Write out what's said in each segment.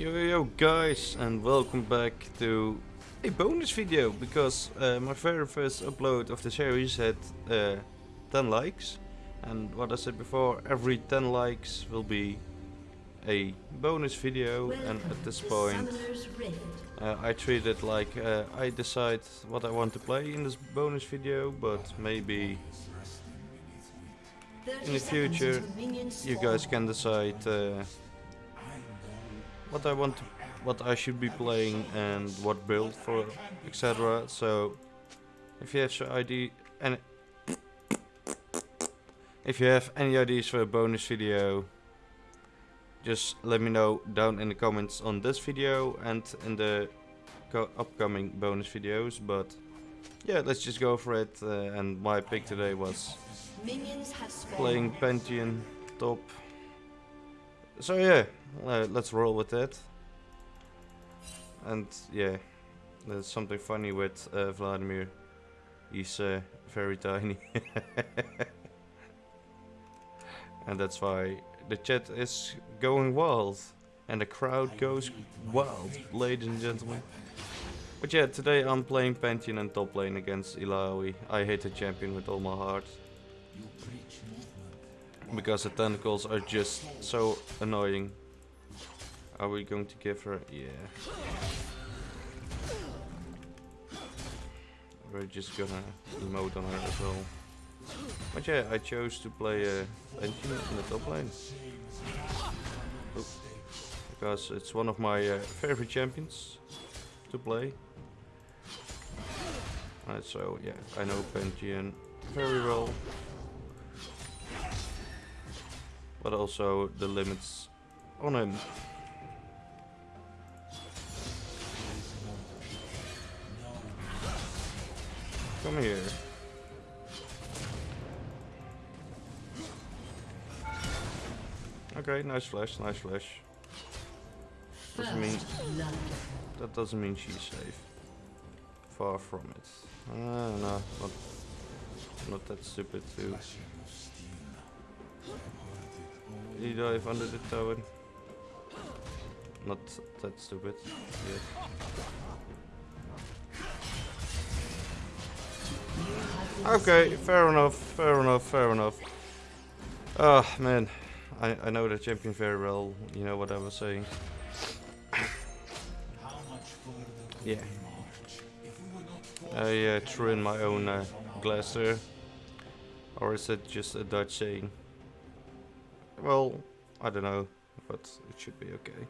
Yo yo guys and welcome back to a bonus video because uh, my very first upload of the series had uh, 10 likes and what I said before every 10 likes will be a bonus video and at this point uh, I treat it like uh, I decide what I want to play in this bonus video but maybe in the future you guys can decide uh, what I want to, what I should be playing and what build for etc. So if you have some idea and if you have any ideas for a bonus video just let me know down in the comments on this video and in the upcoming bonus videos but yeah let's just go for it uh, and my pick today was playing Pantheon top so yeah uh, let's roll with that. And yeah, there's something funny with uh, Vladimir. He's uh, very tiny. and that's why the chat is going wild. And the crowd goes wild, ladies and gentlemen. But yeah, today I'm playing Pantheon and top lane against Illaoi. I hate the champion with all my heart. Because the tentacles are just so annoying. Are we going to give her? Yeah. We're just gonna emote on her as well. But yeah, I chose to play a uh, in the top lane. Because it's one of my uh, favorite champions to play. Uh, so yeah, I know Pantheon very well. But also the limits on him. Come here. Okay, nice flash, nice flash. Doesn't mean that doesn't mean she's safe. Far from it. Ah, no, not not that stupid too. He dive under the tower. Not that stupid. Yeah. Okay, fair enough, fair enough, fair enough. Oh man, I, I know the champion very well, you know what I was saying. yeah. I uh, threw in my own uh, glass there. Or is it just a Dutch saying? Well, I don't know, but it should be okay.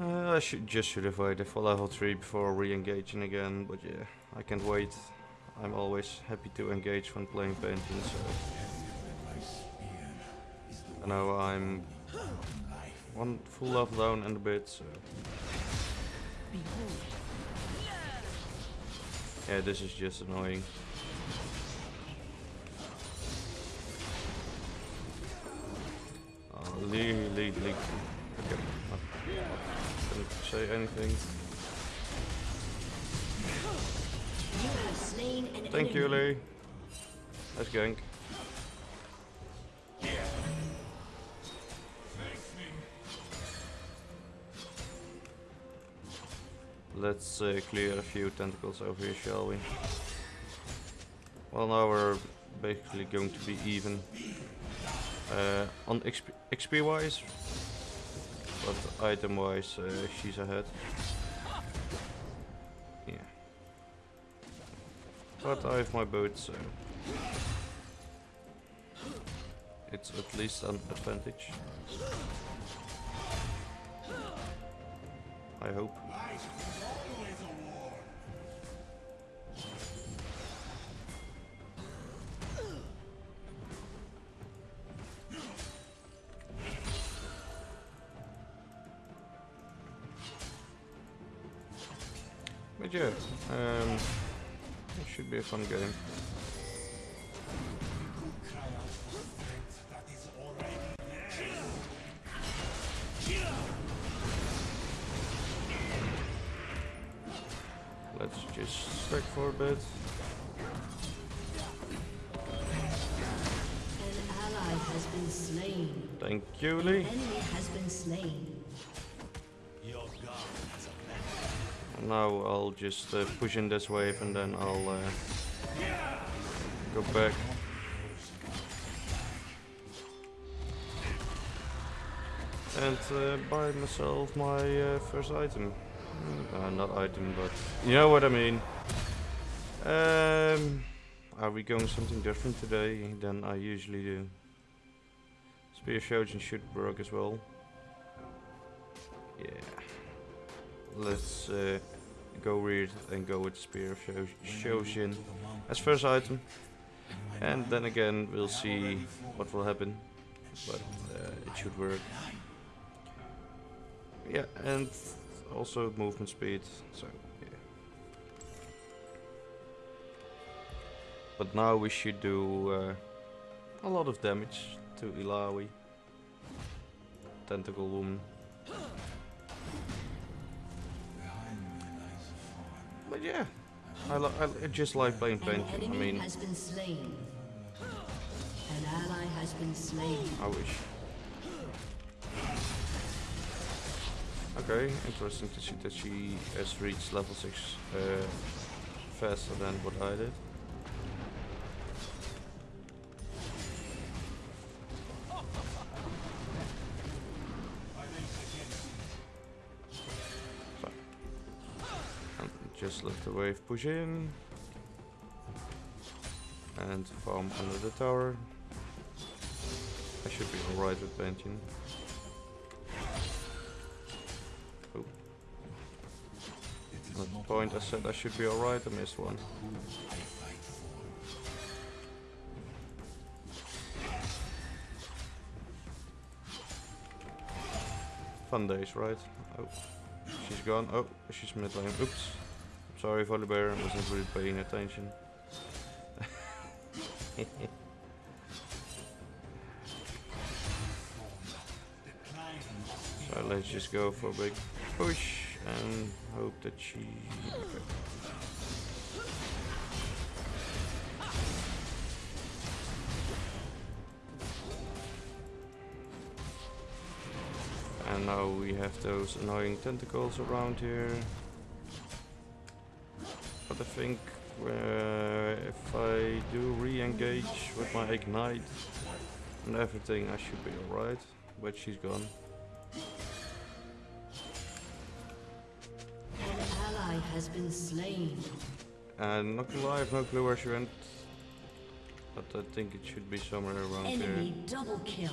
Uh, I should just should have waited for level 3 before re-engaging again, but yeah, I can't wait. I'm always happy to engage when playing Pantheon, so... I know I'm one full level down and a bit, so... Yeah, this is just annoying. Lead, lead, lead. Okay, not gonna say anything. Thank you, Lee. Let's gank. Let's uh, clear a few tentacles over here, shall we? Well, now we're basically going to be even uh, on XP, XP wise, but item wise, uh, she's ahead. Yeah. But I have my boat, so... It's at least an advantage. I hope. Yeah, um, should be a fun game. Let's just stack for a bit. An ally has been slain. Thank you, Lee. Now I'll just uh, push in this wave and then I'll uh, go back. And uh, buy myself my uh, first item. Mm, Uh, not item, but you know what I mean. Um, are we going something different today than I usually do? Spear Shojin should work as well. Yeah. Let's uh, go weird and go with Spear of Sho- Shojin as first item. And then again, we'll see what will happen. But uh, it should work. Yeah, and also movement speed. So, yeah. But now we should do uh, a lot of damage to Illaoi. Tentacle Woman. But yeah, I, I just like playing An Pension. I mean, has been slain. An ally has been slain. I wish. Okay, interesting to see that she has reached level 6 uh, faster than what I did. Wave push in and farm under the tower. I should be alright with Benton. Oh. At the point I said I should be alright, I missed one. Fun days, right? Oh, she's gone. Oh, she's mid lane. Oops. Sorry, Volibear, I wasn't really paying attention. So let's just go for a big push and hope that she. Okay. And now we have those annoying tentacles around here. But I think uh, if I do re-engage with my ignite and everything, I should be alright. But she's gone. An ally has been slain. And not gonna lie, I have no clue where she went. But I think it should be somewhere around Enemy here. double kill.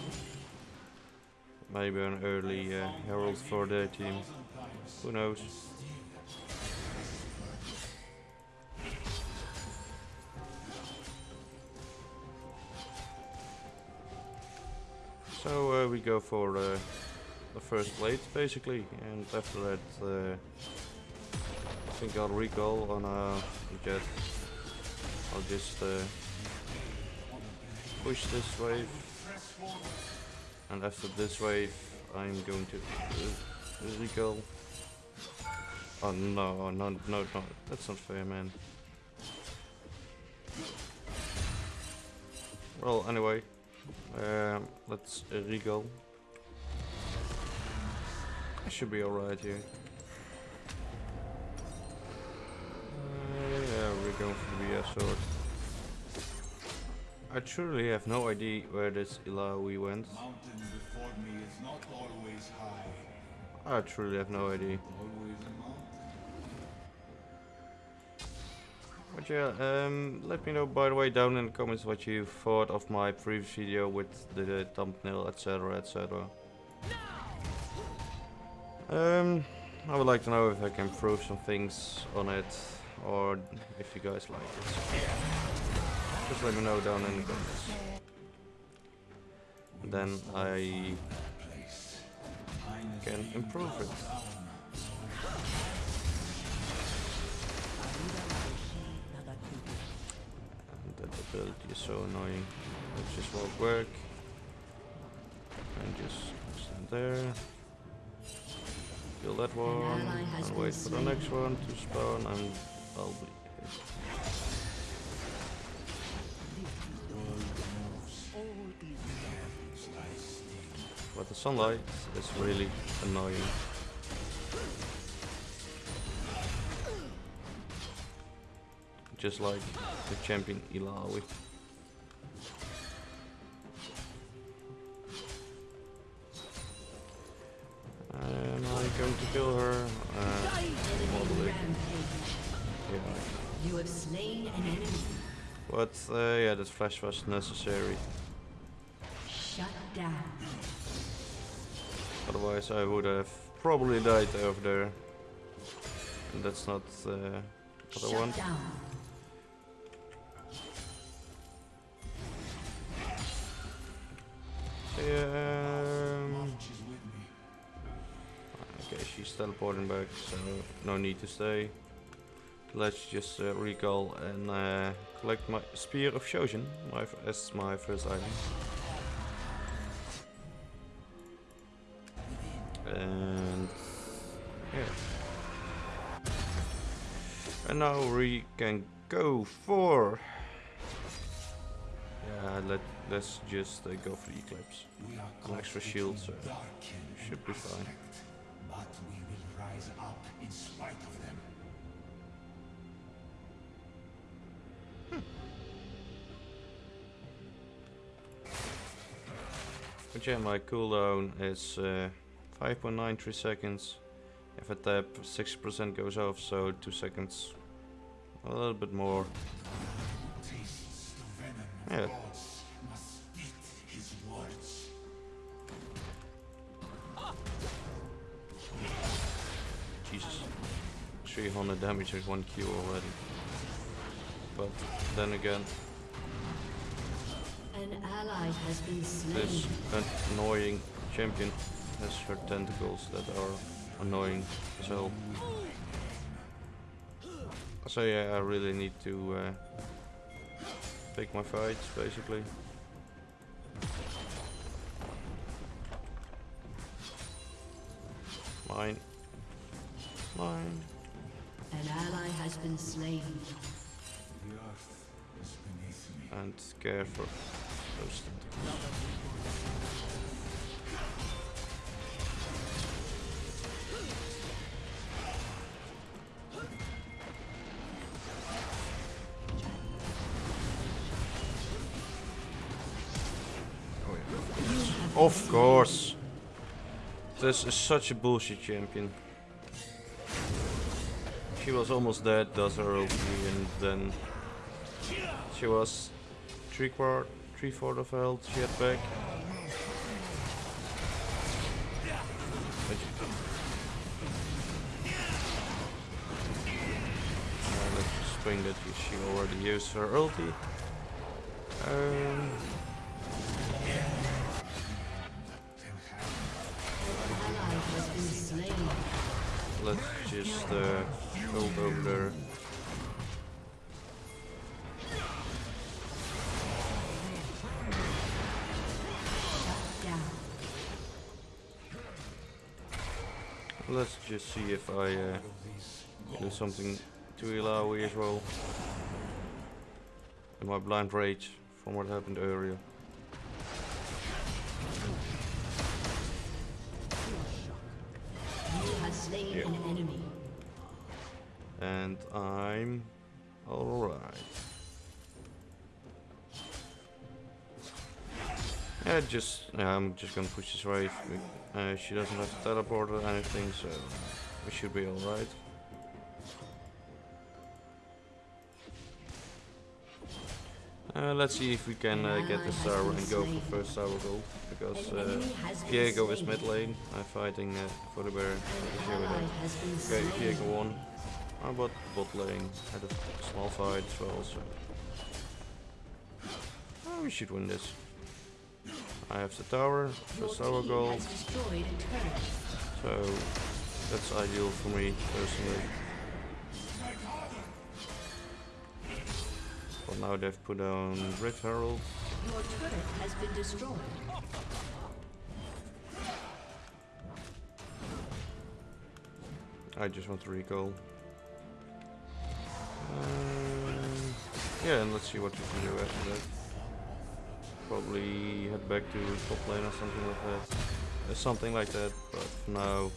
Maybe an early uh, herald for their team. Who knows? Go for uh, the first plate basically, and after that uh, I think I'll recall on a jet. I'll just uh, push this wave, and after this wave I'm going to uh, recall. Oh no, no, no, no, that's not fair man. Well, anyway, um, let's uh, recall. I should be alright here. Uh, yeah, we're going for the BS sword. I truly have no idea where this Illaoi went. mountain before me is not always high, I truly have no idea. But yeah, um, let me know by the way down in the comments what you thought of my previous video with the, thumbnail, etc, etc. Um, I would like to know if I can improve some things on it, or if you guys like it. Just let me know down in the comments. Then I can improve it. And that ability is so annoying. Let's just walk work. And just stand there. Kill that one. And wait for the next one to spawn and I'll be hit. What a sunlight is really annoying. Just like the champion Illaoi. Am I going to kill her? Uh, Probably. Yeah. You have slain an enemy. But uh, yeah, that flash was necessary. Shut down. Otherwise I would have probably died over there. And that's not uh, what I want. down. Um, okay, she's teleporting back, so no need to stay. Let's just uh, recall and uh, collect my Spear of Shojin my as my first item. And yeah. And now we can go for. Yeah, let let's just uh, go for eclipse. We are An extra shield, so should be fine. But we will rise up in spite of them. But yeah, my cooldown is uh, 5.93 seconds. If I tap, 6% goes off, so 2 seconds. A little bit more. Yeah. gods must spit his words. Jesus. 300 damage with 1 Q already. But then again, An ally has been slain. this annoying champion has her tentacles that are annoying as hell. So yeah, I really need to uh, pick my fights basically. Mine. Mine. An ally has been slain. The earth is beneath me. And care Of course. This is such a bullshit champion. She was almost dead, does her OP, and then she was three quart, three fourth of health. She had back. Let's bring that she already used her ulti. Um, just uh, over there. Let's just see if I uh, do something to Illaoi as well. In my blind rage from what happened earlier. Just yeah, I'm just gonna push this wave. Uh, she doesn't have to teleport or anything, so we should be alright. Uh, let's see if we can uh, get the star and go for first tower gold because uh, enemy has been Diego is mid lane. I'm fighting uh, for the bear. An ally has been Okay. Diego won. How about bot lane? Had a small fight as well, so. Oh, we should win this. I have the tower, first tower goal, has destroyed a turret. so that's ideal for me personally. But now they've put on Rift Herald. Your turret has been destroyed. I just want to recall. Um, yeah, and let's see what we can do after that. Probably head back to top lane or something like that. uh, something like that. But now,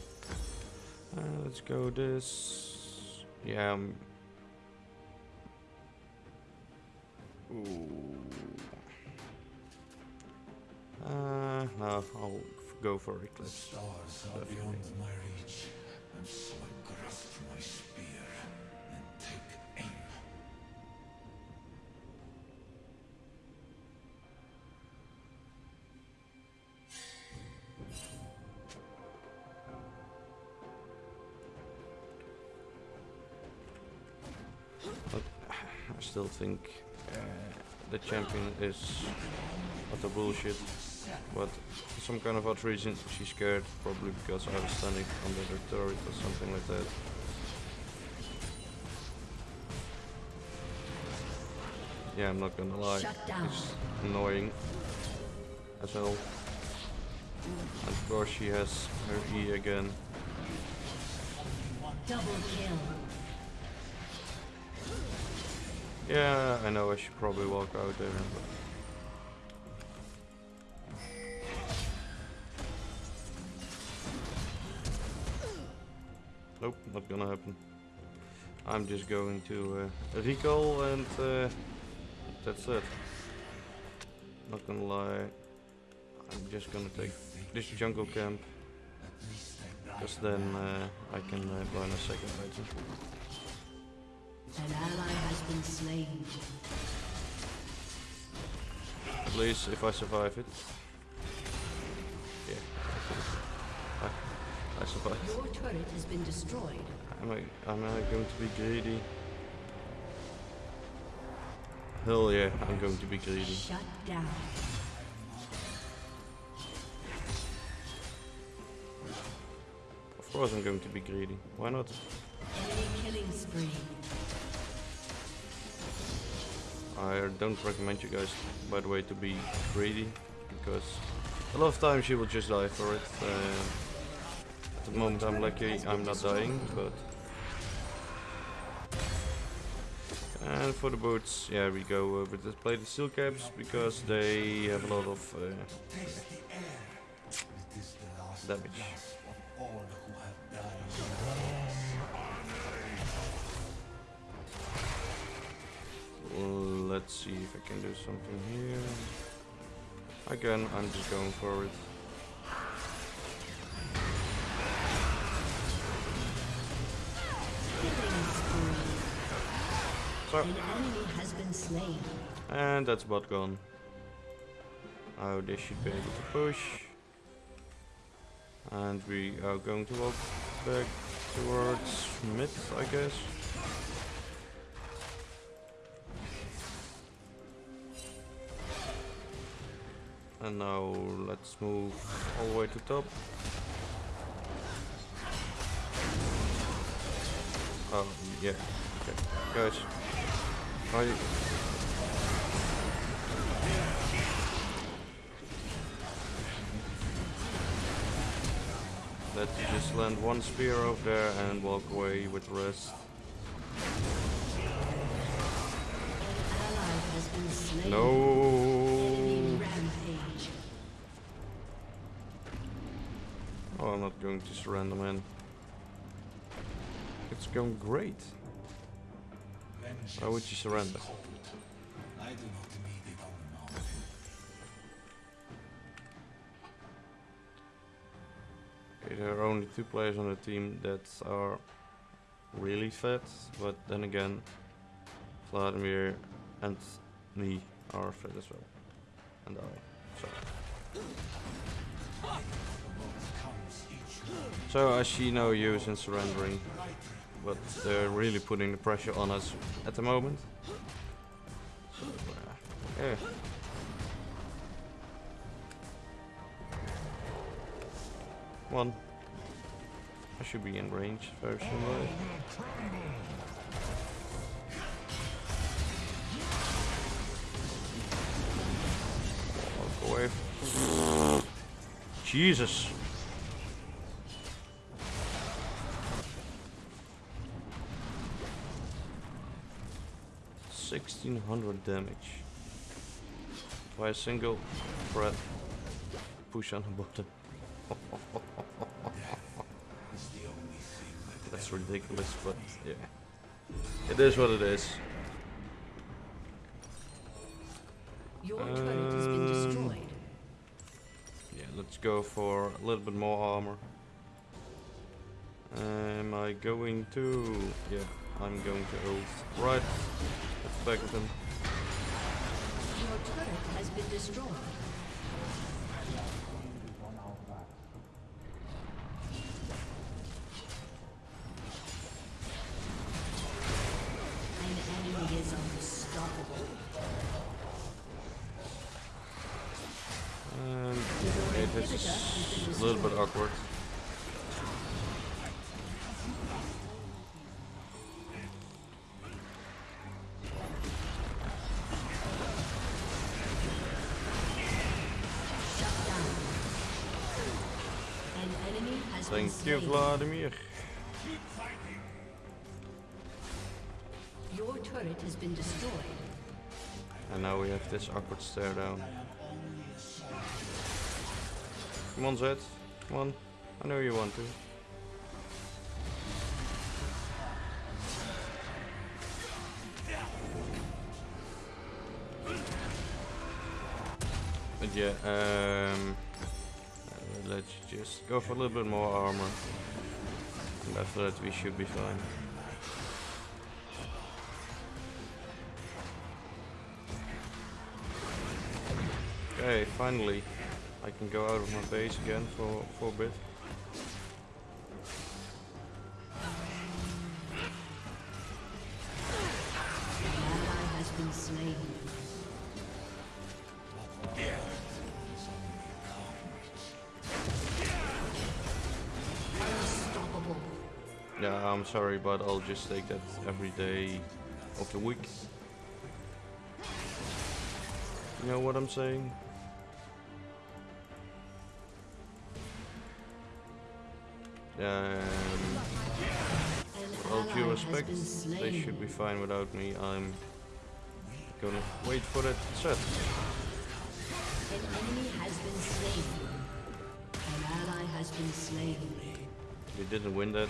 uh, let's go this. Yeah. Um, ooh. Uh, no, I'll go for The Eclipse. stars are beyond my reach, so think uh, the champion is utter bullshit. But for some kind of odd reason, she's scared. Probably because I was standing under the turret or something like that. Yeah, I'm not gonna lie. It's annoying as hell. And of course she has her E again. Double kill. Yeah, I know I should probably walk out there. Nope, not gonna happen. I'm just going to uh, recall and uh, that's it. Not gonna lie, I'm just gonna take this jungle camp. Because then uh, I can uh, burn a second item. An ally has been. At least if I survive it. Yeah. I, I survived. Your turret has been destroyed. Am I, am I going to be greedy? Hell yeah, I'm going to be greedy. Shut down. Of course I'm going to be greedy. Why not? Enemy killing spree. I don't recommend you guys, by the way, to be greedy. Because a lot of times you will just die for it. Uh, at the moment I'm lucky I'm not dying, but... And for the boots, yeah, we go uh, with the plated steel caps because they have a lot of uh, Damage. Let's see if I can do something here. Again, I'm just going for it. So, enemy has been slain. and that's bot gone. Oh, they should be able to push. And we are going to walk back towards mid, I guess. And now let's move all the way to top. Oh, yeah. Okay. Guys. Are you... Let's just land one spear over there and walk away with the rest. Ally has been slain. Enemy No. Going to surrender, man. It's going great. Why would you surrender? Okay, There are only two players on the team that are really fat, but then again, Vladimir and me are fat as well. And I. So, Comes each one so I see no use in surrendering, but they're really putting the pressure on us at the moment. Uh, yeah. One. I should be in range very soon. Jesus. Sixteen hundred damage by a single threat push on the button. Is the only thing that That's ridiculous, but yeah. It is what it is. Your turret has been Um, destroyed. Yeah, let's go for a little bit more armor. Am I going to? Yeah, I'm going to right back of him. Your turret has been destroyed. An enemy is unstoppable. And it is a little bit awkward. You. Vladimir. Your turret has been destroyed. And now we have this awkward stare down. Come on, Zed. Come on. I know you want to. But yeah, um, let's just go for a little bit more armor. And after that we should be fine. Okay, finally. I can go out of my base again for, for a bit. Sorry, but I'll just take that every day of the week. You know what I'm saying? Um, all due respect, they should be fine without me. I'm gonna wait for that set. An enemy has been slain. An ally has been slain. We didn't win that.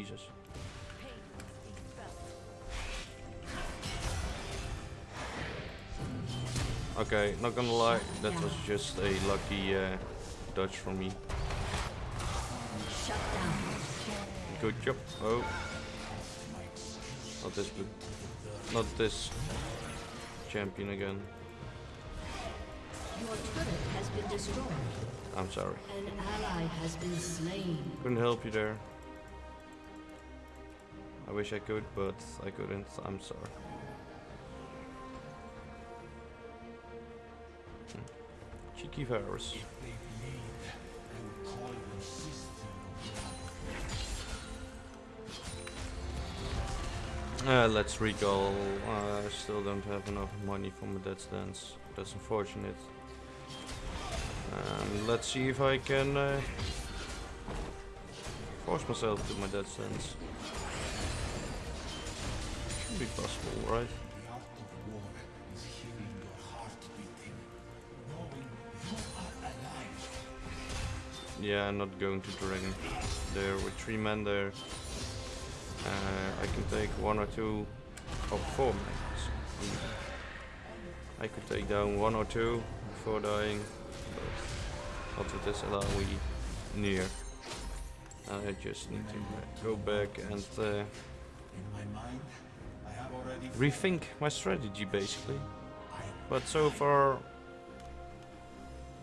Jesus. Okay, not gonna lie, that was just a lucky uh, dodge from me. Good job. Oh. Not this good. Not this champion again. Your turret has been destroyed. I'm sorry. An ally has been slain. Couldn't help you there. I wish I could, but I couldn't. I'm sorry. Hmm. Cheeky virus. if they bleed, I will call them sister Uh, let's recall. Uh, I still don't have enough money for my Death's Dance. That's unfortunate. Um, let's see if I can uh, force myself to my Death's Dance. You possible, right? Yeah, I'm not going to dragon. There with three men there. Uh, I can take one or two or four men. I could take down one or two before dying, but not with this we near. I just need to go back and uh, rethink my strategy basically. But so far,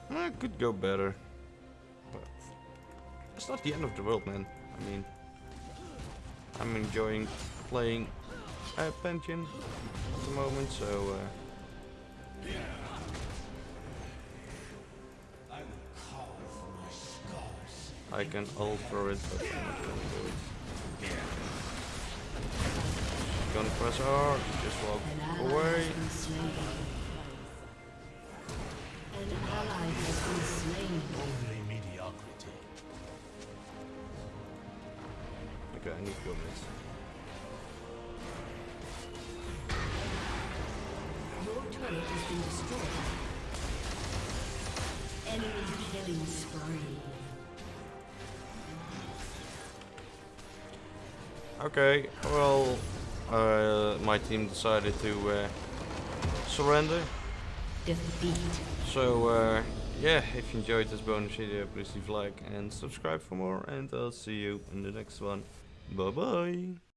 I could go better. But it's not the end of the world, man. I mean, I'm enjoying playing uh, Pantheon at the moment, so uh. I can alter it, but I'm not gonna do it. Gonna press R, just walk away. has. An ally has been slain. Only mediocrity. Okay, I need to go mid. Your turret has been destroyed. Enemy killing spree. Okay, well, uh, my team decided to uh, surrender. Defeat. So, uh, yeah, if you enjoyed this bonus video, please leave a like and subscribe for more. And I'll see you in the next one. Bye bye.